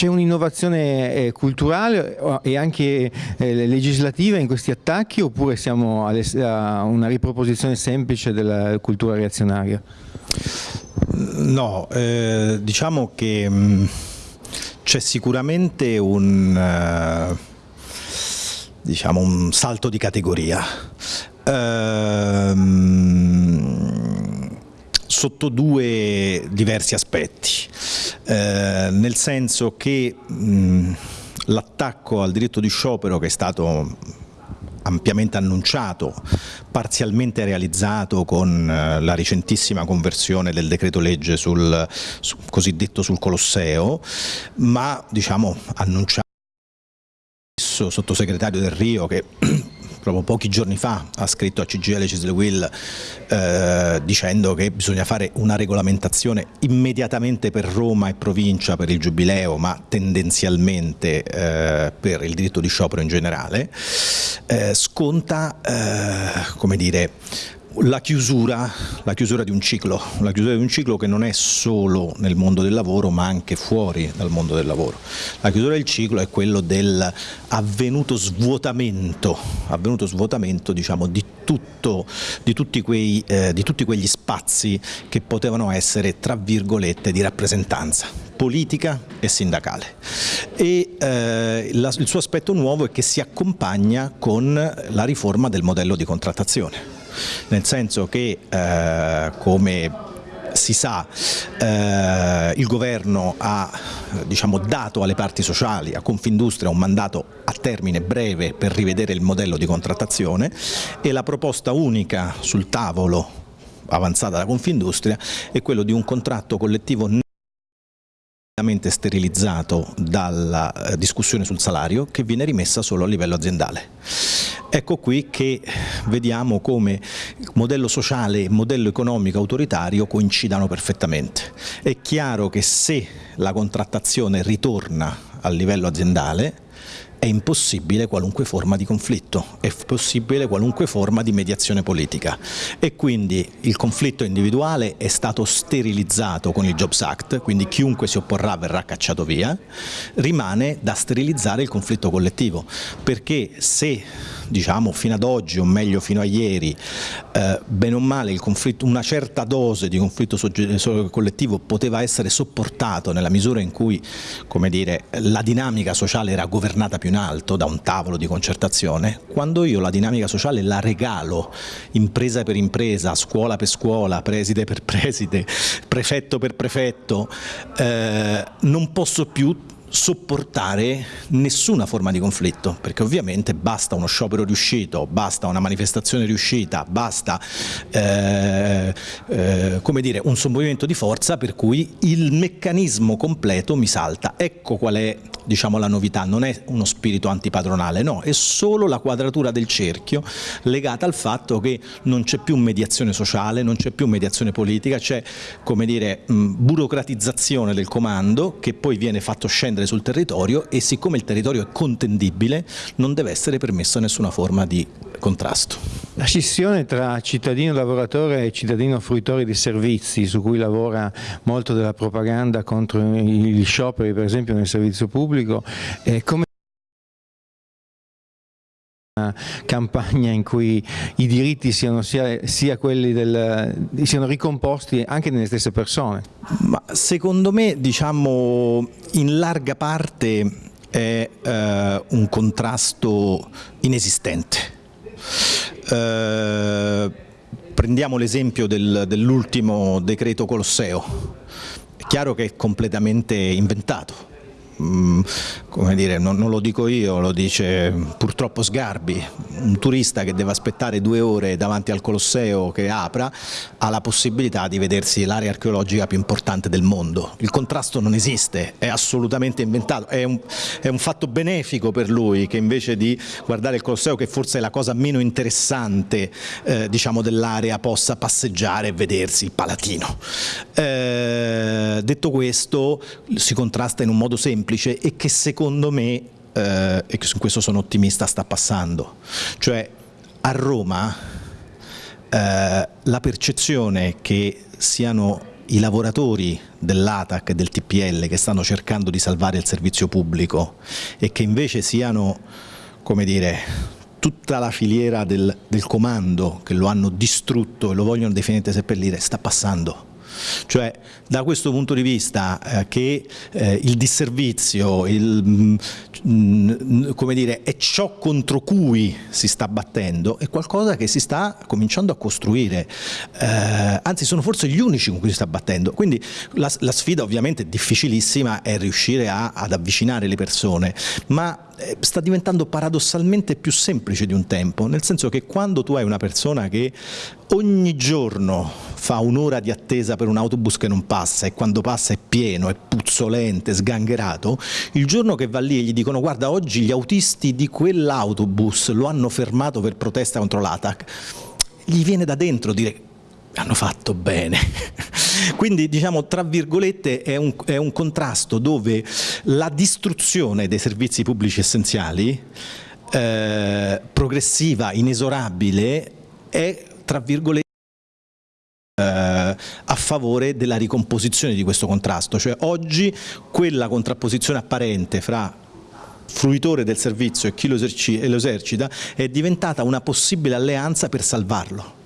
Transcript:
C'è un'innovazione eh, culturale e anche eh, legislativa in questi attacchi oppure siamo a una riproposizione semplice della cultura reazionaria? No, eh, diciamo che mm, c'è sicuramente un, uh, diciamo un, salto di categoria. Uh, sotto due diversi aspetti, eh, nel senso che l'attacco al diritto di sciopero che è stato ampiamente annunciato, parzialmente realizzato con eh, la recentissima conversione del decreto legge sul, sul cosiddetto sul Colosseo, ma diciamo annunciato sottosegretario del Rio che proprio pochi giorni fa ha scritto a CGL Cisle Will eh, dicendo che bisogna fare una regolamentazione immediatamente per Roma e provincia per il giubileo ma tendenzialmente eh, per il diritto di sciopero in generale, eh, sconta eh, come dire, la chiusura, la chiusura, di un ciclo, la chiusura di un ciclo che non è solo nel mondo del lavoro ma anche fuori dal mondo del lavoro. La chiusura del ciclo è quello dell'avvenuto svuotamento, avvenuto svuotamento diciamo, di, tutto, di, tutti quei, eh, di tutti quegli spazi che potevano essere tra virgolette di rappresentanza politica e sindacale. E eh, la, il suo aspetto nuovo è che si accompagna con la riforma del modello di contrattazione nel senso che eh, come si sa eh, il governo ha diciamo, dato alle parti sociali, a Confindustria un mandato a termine breve per rivedere il modello di contrattazione e la proposta unica sul tavolo avanzata da Confindustria è quello di un contratto collettivo sterilizzato dalla eh, discussione sul salario che viene rimessa solo a livello aziendale. Ecco qui che vediamo come modello sociale e modello economico autoritario coincidano perfettamente. È chiaro che se la contrattazione ritorna al livello aziendale è impossibile qualunque forma di conflitto, è possibile qualunque forma di mediazione politica. E quindi il conflitto individuale è stato sterilizzato con il Jobs Act, quindi chiunque si opporrà verrà cacciato via, rimane da sterilizzare il conflitto collettivo, perché se diciamo fino ad oggi o meglio fino a ieri eh, bene o male una certa dose di conflitto collettivo poteva essere sopportato nella misura in cui dire, la dinamica sociale era governata più in alto da un tavolo di concertazione, quando io la dinamica sociale la regalo impresa per impresa, scuola per scuola, preside per preside, prefetto per prefetto, eh, non posso più sopportare nessuna forma di conflitto, perché ovviamente basta uno sciopero riuscito, basta una manifestazione riuscita, basta eh, eh, come dire, un sommovimento di forza per cui il meccanismo completo mi salta. Ecco qual è diciamo, la novità, non è uno spirito antipadronale, no, è solo la quadratura del cerchio legata al fatto che non c'è più mediazione sociale, non c'è più mediazione politica, c'è come dire mh, burocratizzazione del comando che poi viene fatto scendere scendere sul territorio e siccome il territorio è contendibile non deve essere permessa nessuna forma di contrasto. La scissione tra cittadino lavoratore e cittadino fruitore di servizi su cui lavora molto della propaganda contro gli scioperi per esempio nel servizio pubblico, come campagna in cui i diritti siano, sia, sia quelli del, siano ricomposti anche nelle stesse persone? Ma secondo me diciamo in larga parte è eh, un contrasto inesistente. Eh, prendiamo l'esempio del, dell'ultimo decreto Colosseo, è chiaro che è completamente inventato, come dire, non, non, lo dico io, lo dice purtroppo Sgarbi, un turista che deve aspettare due ore davanti al Colosseo che apra ha la possibilità di vedersi l'area archeologica più importante del mondo. Il contrasto non esiste, è assolutamente inventato, è un, è un fatto benefico per lui che invece di guardare il Colosseo che forse è la cosa meno interessante eh, diciamo, dell'area possa passeggiare e vedersi il Palatino. Eh, detto questo si contrasta in un modo semplice semplice e che secondo me, eh, e su questo sono ottimista, sta passando. Cioè a Roma eh, la percezione che siano i lavoratori dell'ATAC e del TPL che stanno cercando di salvare il servizio pubblico e che invece siano, come dire, tutta la filiera del, del comando che lo hanno distrutto e lo vogliono definire seppellire, sta passando. Cioè da questo punto di vista eh, che eh, il disservizio il, mh, mm, mm, come dire, è ciò contro cui si sta battendo, è qualcosa che si sta cominciando a costruire, eh, anzi sono forse gli unici con cui si sta battendo, quindi la, la sfida ovviamente difficilissima è riuscire a, ad avvicinare le persone, ma sta diventando paradossalmente più semplice di un tempo, nel senso che quando tu hai una persona che ogni giorno fa un'ora di attesa per un autobus che non passa e quando passa è pieno, è puzzolente, sgangherato, il giorno che va lì e gli dicono guarda oggi gli autisti di quell'autobus lo hanno fermato per protesta contro l'ATAC, gli viene da dentro dire hanno fatto bene. Quindi diciamo tra virgolette è un, è un, contrasto dove la distruzione dei servizi pubblici essenziali eh, progressiva, inesorabile, è tra virgolette eh, a favore della ricomposizione di questo contrasto, cioè oggi quella contrapposizione apparente fra fruitore del servizio e chi lo esercita è diventata una possibile alleanza per salvarlo.